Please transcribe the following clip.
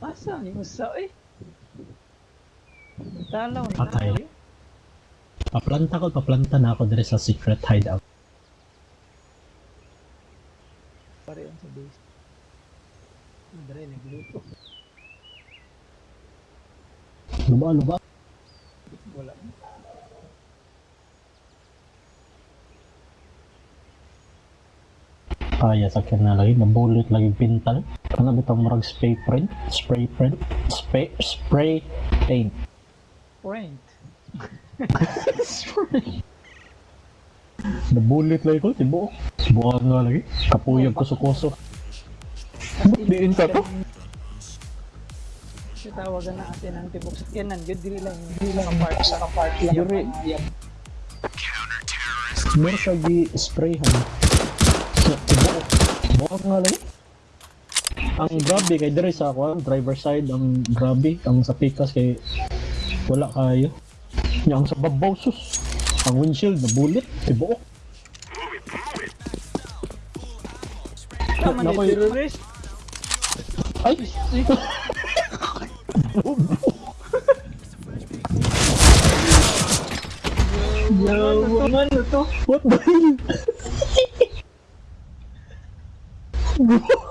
Asa yung usa eh? Talaw na Patay. tayo. Paplanta ko, paplanta na ako dire sa secret hideout. Pare ang sa base. Andre, nagluto. Luba, luba. Wala. Kaya sa akin na lagi, nabulot lagi pintal. Ano bitang murag spray print? Spray print? Spray, spray paint. Point. Nabulit lagi ko, tibo. Subukan nga lagi. Kapuyog ko sa kuso. Ba't diin ka to? Kasi tawagan na natin ang tibok sa kanan. Yun, dili lang. Dili lang ang part lang. Ang part lang. Yuri. Meron sa gi-sprayhan. Sa tibo. Subukan nga lagi. Ang grabe kay dire sa ako, driver side, ang grabe, ang sa pikas kay wala kayo. Yang sa babaw sus. Ang windshield na bullet, tibo. Tama Nakoy- terrorist. Ay! Yawa man na to. What the hell? Whoa!